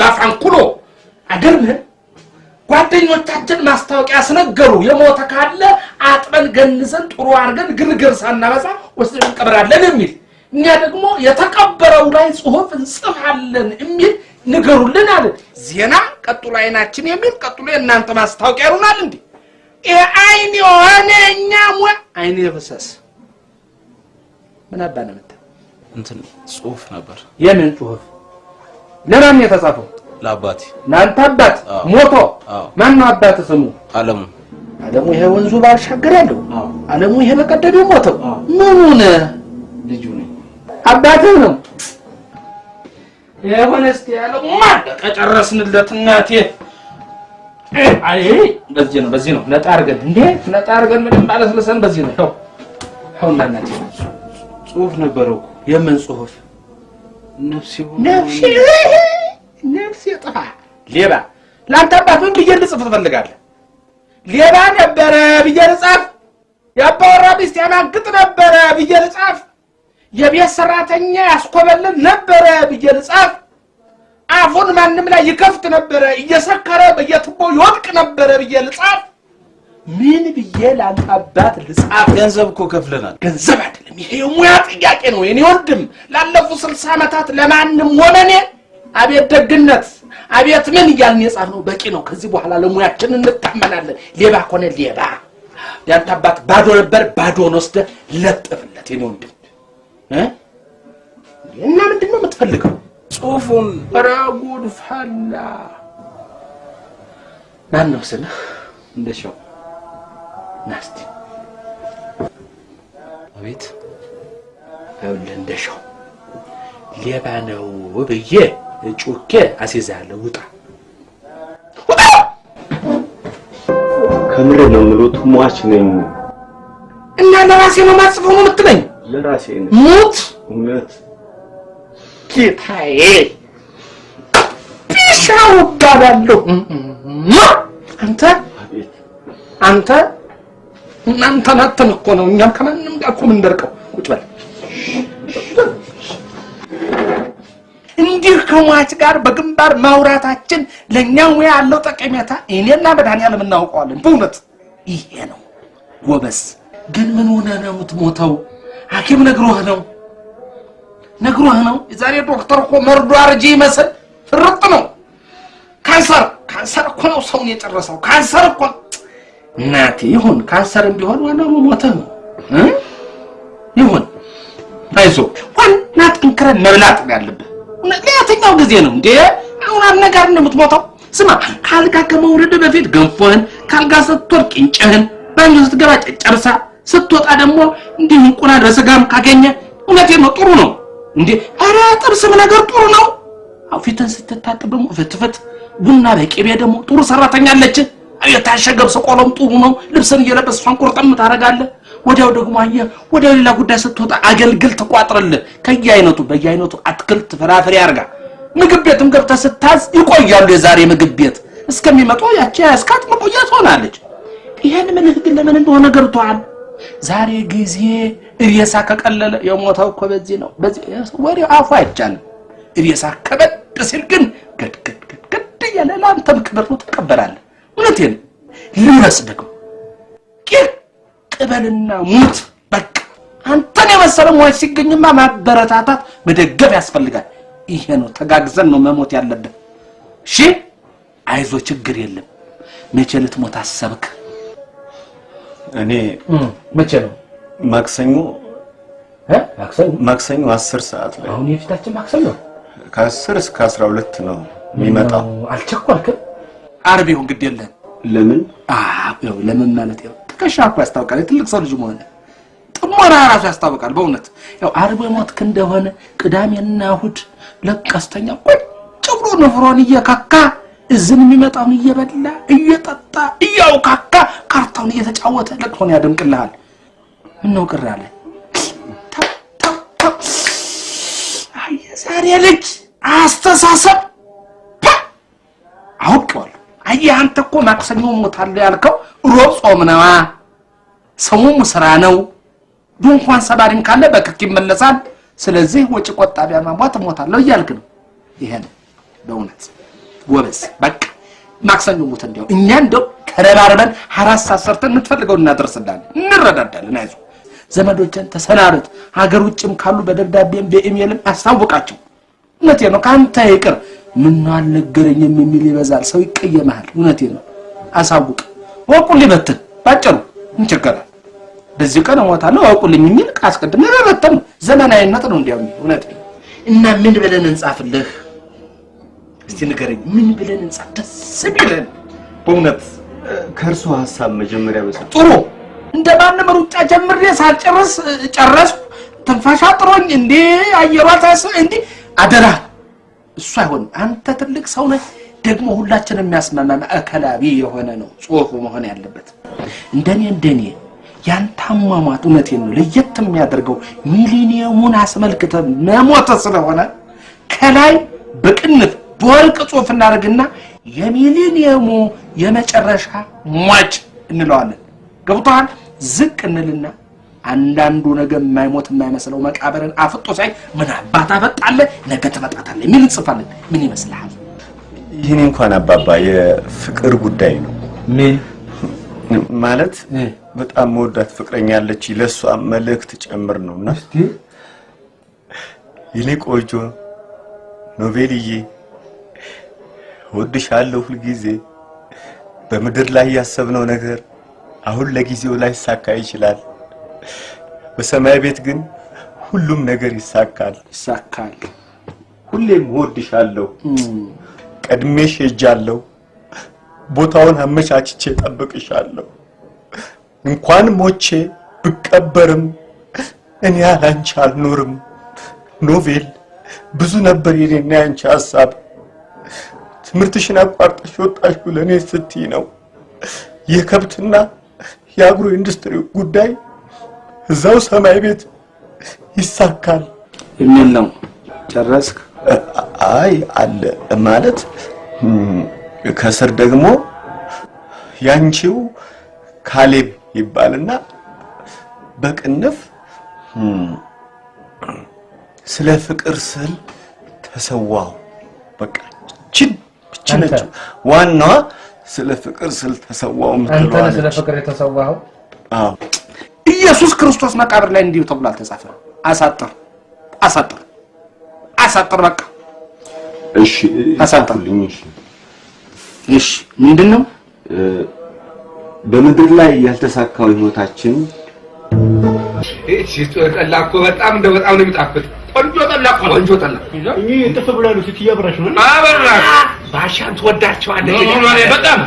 ባፋንኩሎ አገርምህን ጓደኞቻችን ማስታወቂያ ስነገሩ የሞተ ካለ አጥበን ገንዘን ጥሩ አድርገን ግርግር ሳናበዛ ወስደን እንቀብራለን የሚል እኛ ደግሞ የተቀበረው ላይ ጽሁፍ እንጽፋለን የሚል ንገሩልን አለ። ዜና ቀጥሎ አይናችን የሚል ቀጥሎ የእናንተ ማስታወቂያ ይሆናል። እንዲ አይን የሆነ እኛ ሞ አይን የፈሰስ ምን አባ ነው? እንትን ጽሁፍ ነበር የምን ጽሁፍ? ለማን ነው የተጻፈው? ለአባቴ። ለአንተ አባት? ሞቶ? ማን ነው አባት ስሙ? አለሙ። አለሙ ይሄ ወንዙ ባሻገር ያለው? አለሙ ይሄ በቀደም ሞተው? ምኑን ልጁ ነኝ። አባትህ ነው። የሆነ ያለው ማለቀ ጨረስንለት። እናቴ። አይ በዚህ ነው በዚህ ነው። ነጣ አድርገን። እንዴ ነጣ አድርገን ምንም ባለስልሰን በዚህ ነው። ይኸው ይኸው እና እናቴ። ጽሁፍ ነበረው የምን ጽሁፍ ነፍሴ ነፍሴ ጥፋ ሌባ ለአንተ አባት ምን ብዬ ልጽፍ ትፈልጋለህ? ሌባ ነበረ ብዬ ልጻፍ? የአባወራ ሚስት ያማግጥ ነበረ ብዬ ልጻፍ? የቤት ሰራተኛ ያስኮበልን ነበረ ብዬ ልጻፍ? አፉን ማንም ላይ ይከፍት ነበረ፣ እየሰከረ በየቱቦ ይወድቅ ነበረ ብዬ ልጻፍ? ምን ብዬ ለአንተ አባት ልጻፍ? ገንዘብ እኮ ከፍለናል። ገንዘብ አይደለም፣ ይሄ የሙያ ጥያቄ ነው። የኔ ወንድም ላለፉት ስልሳ ዓመታት ለማንም ሆነ እኔ አቤት ደግነት አቤት ምን እያልን የጻፍነው በቂ ነው። ከዚህ በኋላ ለሙያችን እንታመናለን። ሌባ ከሆነ ሌባ። ያንተ አባት ባዶ ነበር፣ ባዶን ወስደህ ለጥፍለት። የኔ ወንድም እ እና ምንድን ነው የምትፈልገው? ጽሁፉን ኧረ ጉድ ፈላ። ማን ነው ስምህ? እንደሻው ና እስቲ አቤት ይኸውልህ እንደሻው። ሌባ ነው ብዬ ጩኬ አስይዝሃለሁ። ውጣ! ውጣ! ከምር ነው የምሉት ሟች ነኝ። እና ለራሴ ነው ማጽፈው ነው የምትለኝ? ለራሴ ነው ሙት! እውነት ጌታዬ፣ ቢሻው እባላለሁ። አንተ? አንተ እናንተ ናተን እኮ ነው እኛም ከማንም ጋር እኮ የምንደርቀው። ቁጭ በል እንዲህ ከሟች ጋር በግንባር ማውራታችን ለእኛ ሙያ ያለው ጠቀሜታ እኔና መድኃኒዓለም እናውቀዋለን። በእውነት ይሄ ነው ጎበዝ። ግን ምን ሆነ ነው የምትሞተው? ሐኪም ነግሮህ ነው ነግሮህ ነው። የዛሬ ዶክተር እኮ መርዶ አርጂ ይመስል ፍርጥ ነው። ካንሰር ካንሰር እኮ ነው ሰውን የጨረሰው። ካንሰር እኮ እናቴ ይሁን ካንሰርም ቢሆን ዋናው መሞትህ ነው ይሁን አይዞህ፣ ዋና ጠንክረን መብላት ነው ያለብህ። ለየትኛው ጊዜ ነው እንዴ? አሁን አነጋር ነው የምትሞተው። ስማ ካልጋ ከመውረድ በፊት ገንፎህን፣ ካልጋ ስትወርድ ቅንጭህን፣ ባኞ ስትገባ ጨጨብሳ፣ ስትወጣ ደግሞ እንዲህ እንቁላል በስጋም ካገኘ እውነቴን ነው ጥሩ ነው እንዴ። ኧረ ጥብስም ነገር ጥሩ ነው። ፊትን ስትታጠብ ፍትፍት፣ ቡና በቅቤ ደግሞ ጥሩ ሰራተኛ አለች። የታሸገ ቆሎም ጥሩ ነው። ልብስን እየለበስ እሷን ቁርጥም ወዲያው ደግሞ አየህ ወደ ሌላ ጉዳይ ስትወጣ አገልግል ትቋጥርልህ። ከየአይነቱ በየአይነቱ አትክልት ፍራፍሬ አርጋ ምግብ ቤትም ገብተህ ስታዝ ይቆያሉ። የዛሬ ምግብ ቤት እስከሚመጡ ያቺ ያስካት መቆየት ሆናለች። ይሄን ምልህ ግን ለምን እንደሆነ ገብቶሃል። ዛሬ ጊዜ እሬሳ ከቀለለ የሞተው እኮ በዚህ ነው። በዚህ ወሬው አፉ አይቻልም። እሬሳ ከበድ ሲል ግን ገድገድ ገድገድ እያለ ለአንተም ክብር ትቀበላለህ። እውነቴን ልረስ ደግሞ ቅበልና ሙት በቃ አንተን የመሰለ ሟች ሲገኝማ ማበረታታት መደገፍ ያስፈልጋል። ይሄ ነው ተጋግዘን ነው መሞት ያለብን። እሺ አይዞ ችግር የለም። መቼ ልትሞት አሰብክ? እኔ መቼ ነው ማክሰኞ ማክሰኞ አስር ሰዓት ላይ አሁን የፊታችን ማክሰኞ ከአስር እስከ አስራ ሁለት ነው የሚመጣው። አልቸኮልክም? ዓርብ ይሁን ግድ የለም። ለምን አዎ ለምን ማለት ይኸው ትከሻ እኮ ያስታውቃል። የትልቅ ሰው ልጅ መሆን ጥሞና ራሱ ያስታውቃል። በእውነት ያው ዓርብ የሞትክ እንደሆነ ቅዳሜና እሑድ ለቀስተኛ ቁጭ ብሎ ንፍሮን እየካካ እዝን የሚመጣውን እየበላ እየጠጣ እያውካካ ካርታውን እየተጫወተ ለቅሶን ያደምቅልሃል። ምነው ቅር አለ? የዛሬ ልጅ አስተሳሰብ ፓ! አየህ አንተ እኮ ማክሰኞ ሞታለሁ ያልከው ሮብ ጾም ነዋ፣ ሰሙም ስራ ነው። ድንኳን ሰባሪም ካለ በክክ ይመለሳል። ስለዚህ ወጪ ቆጣቢ አሟሟት እሞታለሁ እያልክ ነው። ይሄ ነው በእውነት ጎበዝ በቃ ማክሰኞ ሙት እንዲያው እኛ እንደው ተረባርበን አራት ሰዓት የምትፈልገውን እናደርስላለን፣ እንረዳዳለን። አይዞህ ዘመዶችን ተሰናበት። ሀገር ውጭም ካሉ በደብዳቤም በኢሜልም አስታውቃቸው። እውነቴ ነው። ከአንተ ይቅር ምነው አልነገረኝም የሚል ይበዛል። ሰው ይቀየመሃል። እውነቴ ነው። አሳውቅ። ወቁልኝ በትን ባጭሩ እንቸገራል። በዚህ ቀን እሞታለሁ አውቁልኝ የሚል አስቀድሜ መበተን ነው። ዘመናዊነት ነው። እንዲያው እውነቴ ነው። እና ምን ብለን እንጻፍልህ? እስቲ ንገረኝ። ምን ብለን እንጻፍ ደስ ቢለን በእውነት ከእርሱ ሀሳብ መጀመሪያ በሰ ጥሩ እንደ ማንም ሩጫ ጀምሬ ሳልጨርስ ጨረስኩ። ትንፋሽ አጥሮኝ እንዴ አየሯ ታስ እንዴ አደራ፣ እሱ አይሆንም። አንተ ትልቅ ሰው ነህ። ደግሞ ሁላችንም የሚያስማማ ማዕከላዊ የሆነ ነው ጽሁፉ መሆን ያለበት። እንደኔ እንደኔ ያንተ አሟሟት እውነቴን ነው ለየት የሚያደርገው ሚሊኒየሙን አስመልክተ መሞተ ስለሆነ ከላይ በቅንፍ በወርቅ ጽሁፍ እናደርግና የሚሊኒየሙ የመጨረሻ ሟች እንለዋለን። ገብቶሃል? ዝቅ እንልና አንዳንዱ ነገ የማይሞት የማይመስለው መቃብርን አፍጦ ሳይ ምን አባት አፈጣለህ ነገ ትመጣታለህ የሚል እንጽፋለን። ምን ይመስልሃል? ይህኔ እንኳን አባባ የፍቅር ጉዳይ ነው ምን ማለት በጣም መወዳት ፍቅረኛ ያለች ለእሷ መልእክት ጨምር ነው እና የኔ ቆንጆ ኖቬልዬ እወድሻለሁ ሁልጊዜ በምድር ላይ ያሰብነው ነገር አሁን ለጊዜው ላይ ይሳካ ይችላል። በሰማይ ቤት ግን ሁሉም ነገር ይሳካል። ይሳካል። ሁሌም እወድሻለሁ። ቀድሜሽ ሄጃለሁ። ቦታውን አመቻችቼ ጠብቅሻለሁ። እንኳን ሞቼ ብቀበርም እኔ ያላንቺ አልኖርም። ኖቬል ብዙ ነበር የኔና ያንቺ ሀሳብ። ትምህርትሽን አቋርጠሽ ወጣሽው ለእኔ ስትይ ነው። የከብትና የአግሮ ኢንዱስትሪ ጉዳይ እዛው ሰማይ ቤት ይሳካል። የሚል ነው። ጨረስክ? አይ አለ ማለት ከስር ደግሞ ያንቺው ካሌብ ይባልና በቅንፍ ስለ ፍቅር ስል ተሰዋው። በቃ እች ነች ዋናዋ። ስለ ፍቅር ስል ተሰዋው አንተ ነህ ስለ ፍቅር የተሰዋኸው? አዎ ኢየሱስ ክርስቶስ መቃብር ላይ እንዲሁ ተብሎ አልተጻፈም። አሳጥር አሳጥር አሳጥር። በቃ እሺ አሳጥርልኝ። እሺ እሺ፣ ምንድን ነው በምድር ላይ ያልተሳካው ህይወታችን እሺ ጠላ እኮ በጣም እንደው በጣም ነው የሚጣፍጥ። ቆንጆ ጠላ እኮ ነው። ቆንጆ ጠላ እኚህ ጥፍ ብላሉ ስትይ አብራሽ ነው። አበራሽ ባሻን ትወዳቸዋለህ። በጣም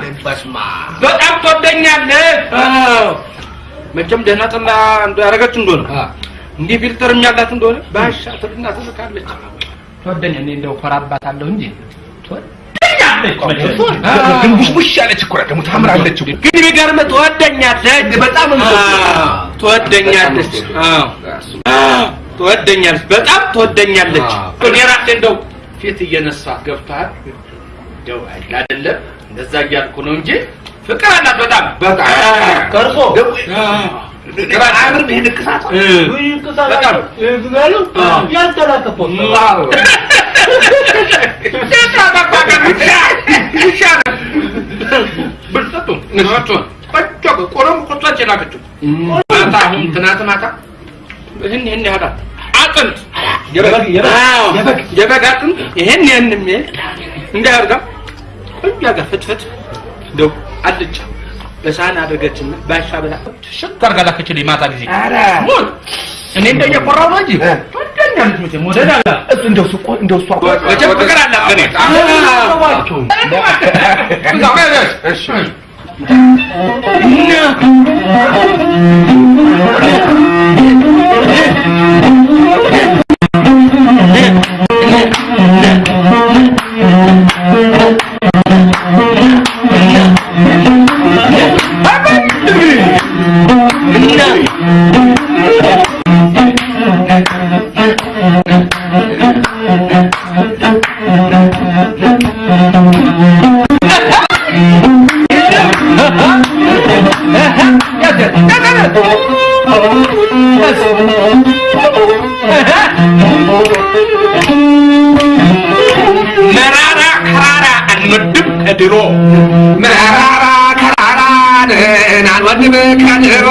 በጣም ትወደኛለህ። መቼም ደህና ጠላ ያደረገች እንደሆነ እንዲህ ፊልተርም ያላት እንደሆነ ባሻ ትልና ትልካለች። ትወደኛ እኔ እንደው ኮራባታለሁ እንጂ ግን ቡሽቡሽ ያለች እኮ ደግሞ ታምራለች ግን የሚገርምህ ትወደኛለች፣ በጣም ትወደኛለች። ትወደኛለች፣ በጣም ትወደኛለች። እኔ ራሴ እንደው ፊት እየነሳት ገብቶሃል? እንደው አይደለም እንደዛ እያልኩ ነው እንጂ ፍቅር አላት በጣም። በጣም ቀርጾ? አምር ይሄ ንቅሳት በጣም ያሉ ያልተላከፈ ብልጠቱ ንሳቱ ቆንጆ ቆሎም ቆጣች ላከችው ማታ አሁን ትናንት ማታ ይህን ይህን ያህል አጥንት። አዎ፣ የበግ። አጥንት። ይህን ይህን የሚል እንዳያርጋ ቆንጆ ጋር ፍትፍት እንደው አልጫ በሳህን አደረገችና ባሻ ብላ ሽክ አድርጋ ላከችልኝ ማታ ጊዜ ሞት እኔ እንደው እየኮራሁ ነው እንጂ ትወደኛለች መቼም ወደድ አላት እንደው ተበድሎ መራራ ከራራን አንወድም ከድሮ።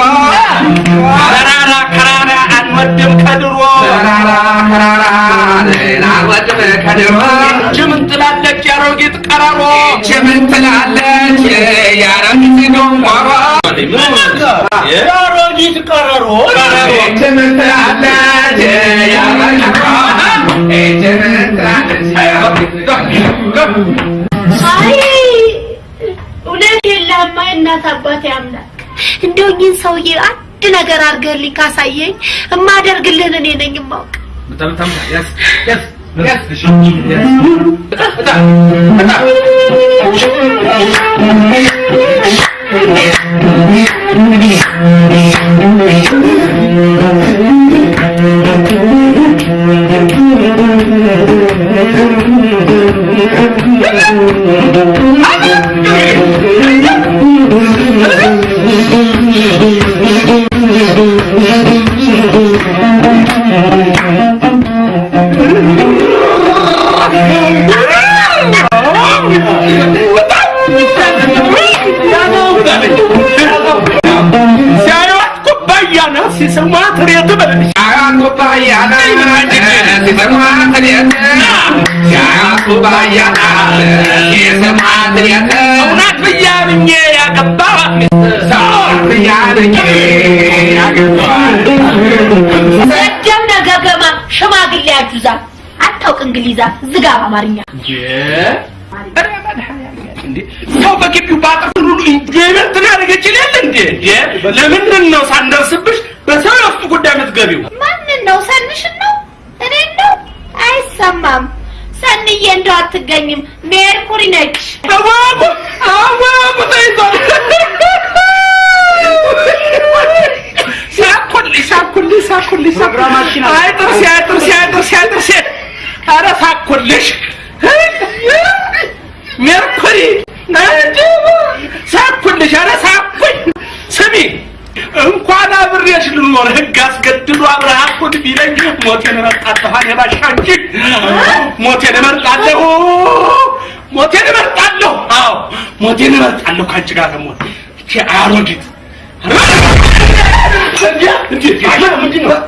መራራ ከራራ አንወድም ከድሮ። መራራ ከራራን አንወድም ከድሮ። እጅ ትላለች ያሮጊት ቀረሮ እጅ ትላለች ያሮጊት ገንጓሮ ያሮጊት ቀረሮ እጅ ትላለች ያሮጊት ቀረሮ እጅ ትላለች ያሮጊት ገንጓሮ አይ እናት አባቴ አምላክ እንደው እኚህን ሰውዬ አንድ ነገር አድርገህልኝ ካሳየኝ እማደርግልህን እኔ ነኝ የማውቅ። ሲያዩት ሰጀም ነገገማ ሽማግሌ አጁዛ አታውቅ እንግሊዛ ዝጋ በአማርኛ ኧረ መድኃኒዓለም እንዴ! ሰው በግቢው ሁሉ ኢንጆይመንት ያደረገች የለ እንዴ? ለምንድን ነው ሳንደርስብሽ በሰው የውስጥ ጉዳይ የምትገቢው? ማንን ነው? ሰንሽን ነው? እኔን ነው? አይሰማም። ሰንዬ እንደው አትገኝም። ሜርኩሪ ነች። አዋቁ አዋቁ ተይዟል። አይ ጥርሴ አይ ጥርሴ ኧረ ሳኩልሽ ሜርኩሪ ሳኩልሽ ኧረ ሳኩኝ ስሚ እንኳን አብሬሽ ልኖር ህግ አስገድዶ አብረሃኩን ቢለኝ ሞቴን እመርጣለሁ። እኔ ባሻ እንጂ ሞቴን እመርጣለሁ። ሞቴን እመርጣለሁ። አዎ ሞቴን እመርጣለሁ ከአንቺ ጋር ለመሆን። ይቺ አሮጊት ምንድን ነው?